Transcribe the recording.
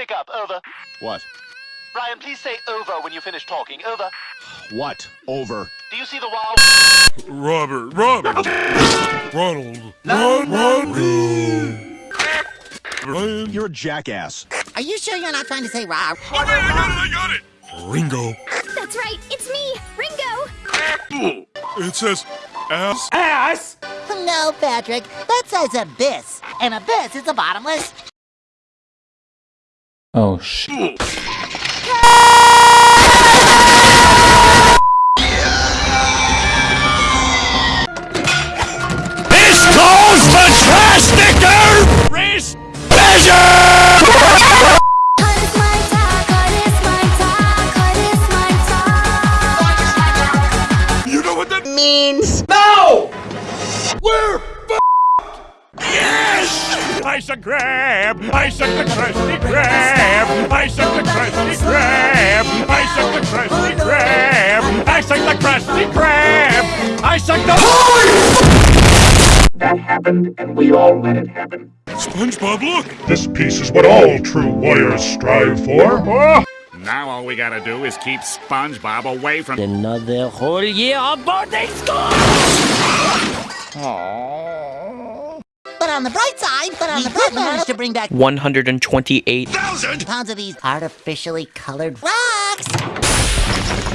pick up. Over. What? Brian, please say over when you finish talking. Over. What? Over. Do you see the wow? Robert, Robert, Ronald, Ron, Ron, Ryan, You're a jackass. Are you sure you're not trying to say Rob? Oh, wait, I got it, I got it. Ringo. That's right, it's me, Ringo. It says ass. Ass! No, Patrick. That says abyss. And abyss is a bottomless. Oh shit. This calls for drastic race measure. You know what that Means. No! We're Yes! I suck grab! I suck the Krusty Krab! Suck the Krusty Krab! I suck the That happened, and we all let it happen. SpongeBob, look! This piece is what all true warriors strive for. Ah. Now all we gotta do is keep SpongeBob away from Another whole year of boarding school! But on the bright side, but on the bright side, managed to bring back 128. Thousand! pounds of these artificially colored rocks. Blah.